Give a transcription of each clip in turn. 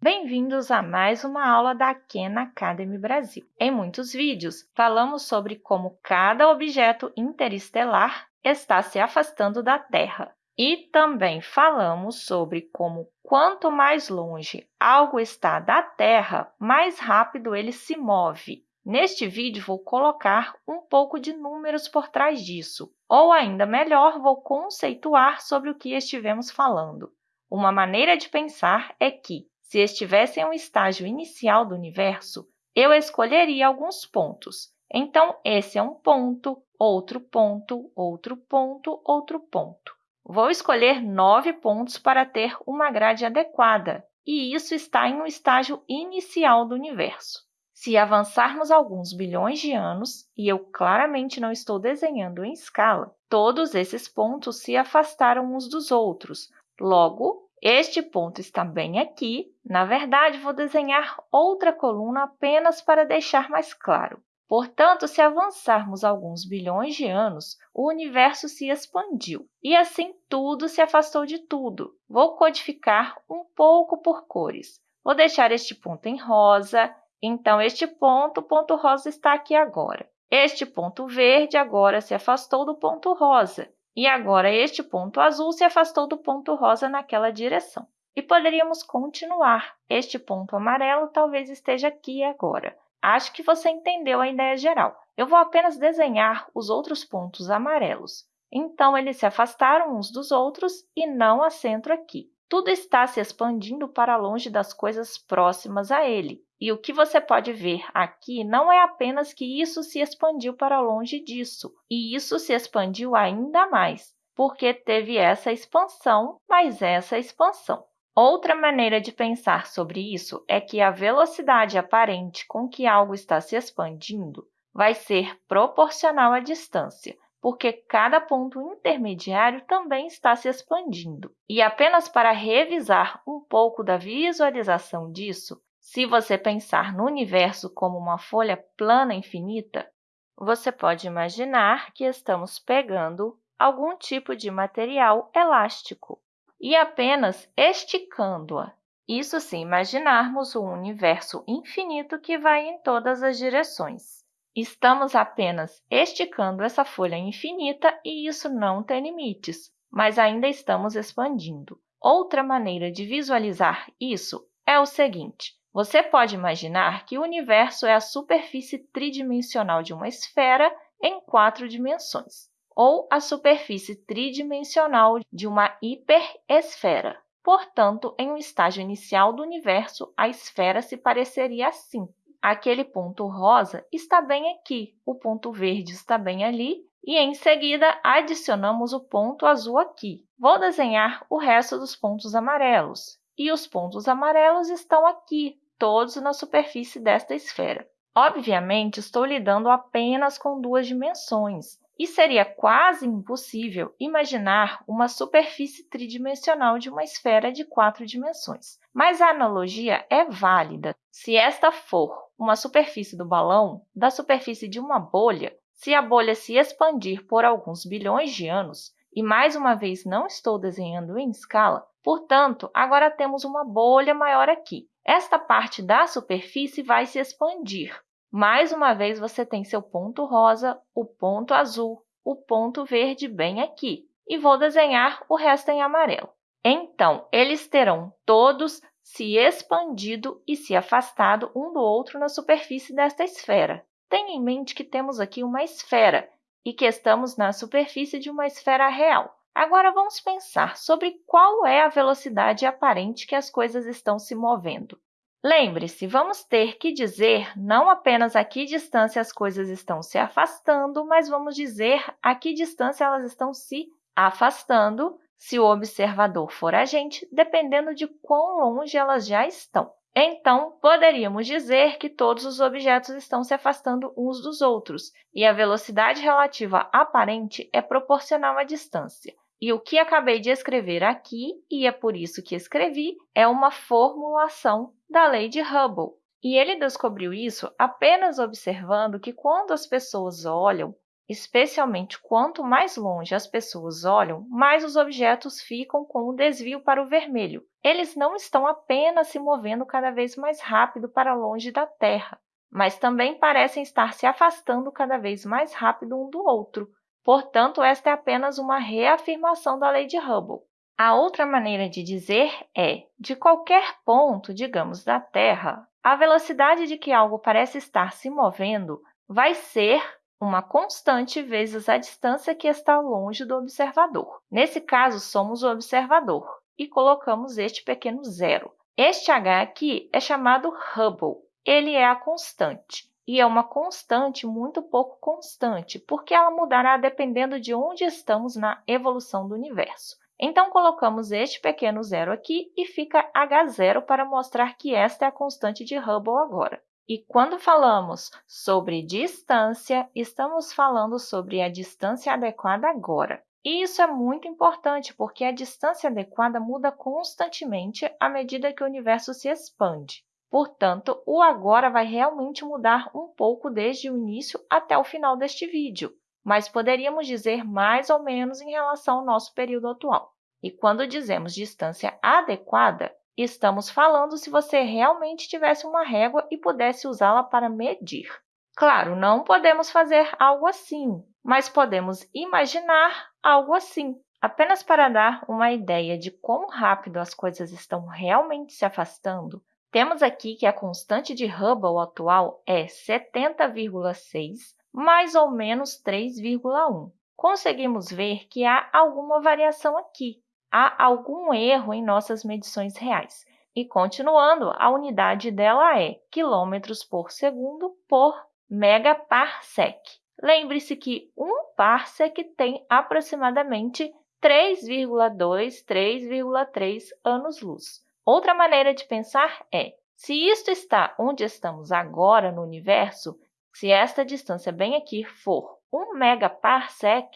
Bem-vindos a mais uma aula da Khan Academy Brasil. Em muitos vídeos, falamos sobre como cada objeto interestelar está se afastando da Terra. E também falamos sobre como, quanto mais longe algo está da Terra, mais rápido ele se move. Neste vídeo, vou colocar um pouco de números por trás disso, ou ainda melhor, vou conceituar sobre o que estivemos falando. Uma maneira de pensar é que, se estivesse em um estágio inicial do universo, eu escolheria alguns pontos. Então, esse é um ponto, outro ponto, outro ponto, outro ponto. Vou escolher nove pontos para ter uma grade adequada, e isso está em um estágio inicial do universo. Se avançarmos alguns bilhões de anos, e eu claramente não estou desenhando em escala, todos esses pontos se afastaram uns dos outros. Logo, este ponto está bem aqui. Na verdade, vou desenhar outra coluna apenas para deixar mais claro. Portanto, se avançarmos alguns bilhões de anos, o universo se expandiu e assim tudo se afastou de tudo. Vou codificar um pouco por cores. Vou deixar este ponto em rosa, então este ponto, o ponto rosa está aqui agora. Este ponto verde agora se afastou do ponto rosa e agora este ponto azul se afastou do ponto rosa naquela direção. E poderíamos continuar. Este ponto amarelo talvez esteja aqui agora. Acho que você entendeu a ideia geral. Eu vou apenas desenhar os outros pontos amarelos. Então, eles se afastaram uns dos outros e não há centro aqui. Tudo está se expandindo para longe das coisas próximas a ele. E o que você pode ver aqui não é apenas que isso se expandiu para longe disso, e isso se expandiu ainda mais, porque teve essa expansão, mais essa expansão. Outra maneira de pensar sobre isso é que a velocidade aparente com que algo está se expandindo vai ser proporcional à distância, porque cada ponto intermediário também está se expandindo. E apenas para revisar um pouco da visualização disso, se você pensar no universo como uma folha plana infinita, você pode imaginar que estamos pegando algum tipo de material elástico e apenas esticando-a. Isso se imaginarmos um universo infinito que vai em todas as direções. Estamos apenas esticando essa folha infinita e isso não tem limites, mas ainda estamos expandindo. Outra maneira de visualizar isso é o seguinte. Você pode imaginar que o universo é a superfície tridimensional de uma esfera em quatro dimensões ou a superfície tridimensional de uma hiperesfera. Portanto, em um estágio inicial do universo, a esfera se pareceria assim. Aquele ponto rosa está bem aqui, o ponto verde está bem ali, e em seguida adicionamos o ponto azul aqui. Vou desenhar o resto dos pontos amarelos, e os pontos amarelos estão aqui, todos na superfície desta esfera. Obviamente, estou lidando apenas com duas dimensões, e seria quase impossível imaginar uma superfície tridimensional de uma esfera de quatro dimensões. Mas a analogia é válida. Se esta for uma superfície do balão, da superfície de uma bolha, se a bolha se expandir por alguns bilhões de anos, e mais uma vez não estou desenhando em escala, portanto, agora temos uma bolha maior aqui. Esta parte da superfície vai se expandir, mais uma vez, você tem seu ponto rosa, o ponto azul, o ponto verde bem aqui. E vou desenhar o resto em amarelo. Então, eles terão todos se expandido e se afastado um do outro na superfície desta esfera. Tenha em mente que temos aqui uma esfera e que estamos na superfície de uma esfera real. Agora, vamos pensar sobre qual é a velocidade aparente que as coisas estão se movendo. Lembre-se, vamos ter que dizer não apenas a que distância as coisas estão se afastando, mas vamos dizer a que distância elas estão se afastando, se o observador for a gente, dependendo de quão longe elas já estão. Então, poderíamos dizer que todos os objetos estão se afastando uns dos outros, e a velocidade relativa aparente é proporcional à distância. E o que acabei de escrever aqui, e é por isso que escrevi, é uma formulação da lei de Hubble. E ele descobriu isso apenas observando que quando as pessoas olham especialmente quanto mais longe as pessoas olham, mais os objetos ficam com o desvio para o vermelho. Eles não estão apenas se movendo cada vez mais rápido para longe da Terra, mas também parecem estar se afastando cada vez mais rápido um do outro. Portanto, esta é apenas uma reafirmação da lei de Hubble. A outra maneira de dizer é, de qualquer ponto, digamos, da Terra, a velocidade de que algo parece estar se movendo vai ser uma constante vezes a distância que está longe do observador. Nesse caso, somos o observador e colocamos este pequeno zero. Este h aqui é chamado Hubble. Ele é a constante e é uma constante muito pouco constante, porque ela mudará dependendo de onde estamos na evolução do universo. Então, colocamos este pequeno zero aqui e fica h0 para mostrar que esta é a constante de Hubble agora. E quando falamos sobre distância, estamos falando sobre a distância adequada agora. E isso é muito importante, porque a distância adequada muda constantemente à medida que o universo se expande. Portanto, o agora vai realmente mudar um pouco desde o início até o final deste vídeo, mas poderíamos dizer mais ou menos em relação ao nosso período atual. E quando dizemos distância adequada, estamos falando se você realmente tivesse uma régua e pudesse usá-la para medir. Claro, não podemos fazer algo assim, mas podemos imaginar algo assim, apenas para dar uma ideia de quão rápido as coisas estão realmente se afastando. Temos aqui que a constante de Hubble atual é 70,6 mais ou menos 3,1. Conseguimos ver que há alguma variação aqui, há algum erro em nossas medições reais. E continuando, a unidade dela é quilômetros por segundo por megaparsec. Lembre-se que um parsec tem aproximadamente 3,2, 3,3 anos-luz. Outra maneira de pensar é, se isto está onde estamos agora no universo, se esta distância bem aqui for 1 megaparsec,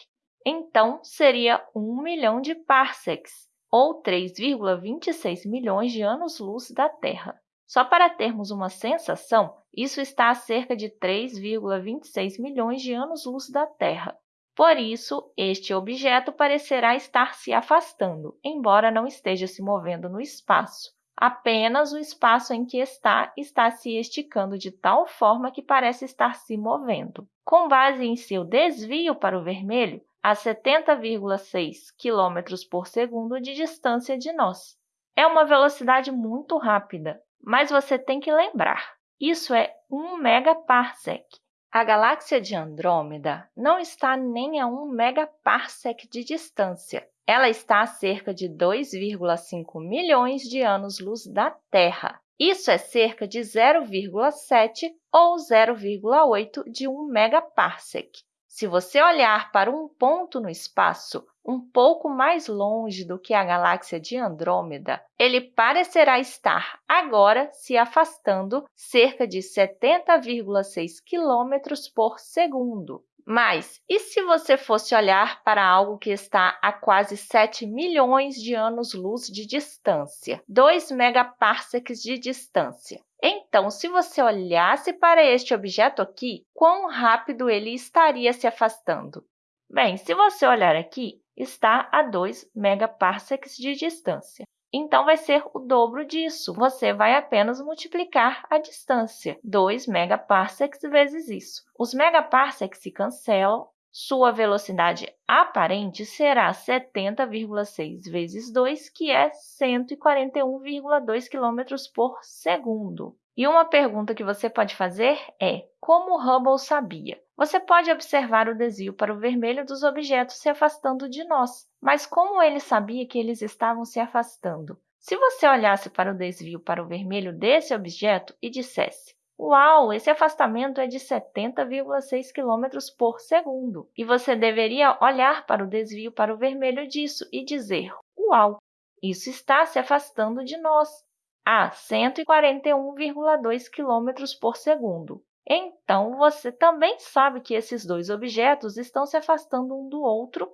então seria 1 milhão de parsecs, ou 3,26 milhões de anos-luz da Terra. Só para termos uma sensação, isso está a cerca de 3,26 milhões de anos-luz da Terra. Por isso, este objeto parecerá estar se afastando, embora não esteja se movendo no espaço. Apenas o espaço em que está está se esticando de tal forma que parece estar se movendo. Com base em seu desvio para o vermelho, a 70,6 km por segundo de distância de nós. É uma velocidade muito rápida, mas você tem que lembrar, isso é 1 megaparsec. A galáxia de Andrômeda não está nem a 1 megaparsec de distância. Ela está a cerca de 2,5 milhões de anos-luz da Terra. Isso é cerca de 0,7 ou 0,8 de 1 megaparsec. Se você olhar para um ponto no espaço um pouco mais longe do que a galáxia de Andrômeda, ele parecerá estar agora se afastando cerca de 70,6 km por segundo. Mas e se você fosse olhar para algo que está a quase 7 milhões de anos-luz de distância, 2 megaparsecs de distância? Então, se você olhasse para este objeto aqui, quão rápido ele estaria se afastando? Bem, se você olhar aqui, está a 2 megaparsecs de distância. Então, vai ser o dobro disso. Você vai apenas multiplicar a distância, 2 megaparsecs vezes isso. Os megaparsecs se cancelam, sua velocidade aparente será 70,6 vezes 2, que é 141,2 km por segundo. E uma pergunta que você pode fazer é, como Hubble sabia? Você pode observar o desvio para o vermelho dos objetos se afastando de nós, mas como ele sabia que eles estavam se afastando? Se você olhasse para o desvio para o vermelho desse objeto e dissesse Uau, esse afastamento é de 70,6 km por segundo. E você deveria olhar para o desvio para o vermelho disso e dizer, uau, isso está se afastando de nós a 141,2 km por segundo. Então, você também sabe que esses dois objetos estão se afastando um do outro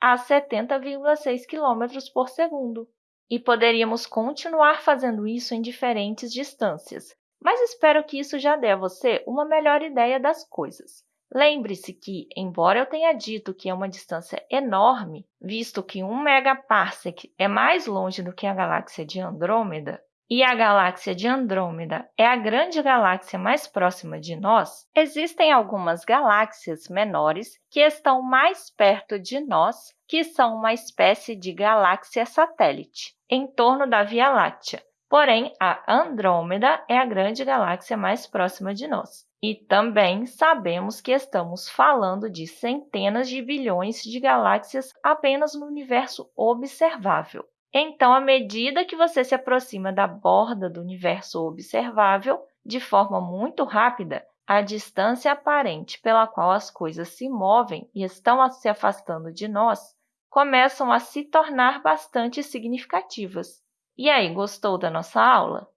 a 70,6 km por segundo. E poderíamos continuar fazendo isso em diferentes distâncias, mas espero que isso já dê a você uma melhor ideia das coisas. Lembre-se que, embora eu tenha dito que é uma distância enorme, visto que 1 megaparsec é mais longe do que a galáxia de Andrômeda, e a galáxia de Andrômeda é a grande galáxia mais próxima de nós, existem algumas galáxias menores que estão mais perto de nós, que são uma espécie de galáxia satélite, em torno da Via Láctea. Porém, a Andrômeda é a grande galáxia mais próxima de nós. E também sabemos que estamos falando de centenas de bilhões de galáxias apenas no universo observável. Então, à medida que você se aproxima da borda do universo observável, de forma muito rápida, a distância aparente pela qual as coisas se movem e estão se afastando de nós começam a se tornar bastante significativas. E aí, gostou da nossa aula?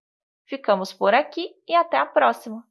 Ficamos por aqui e até a próxima!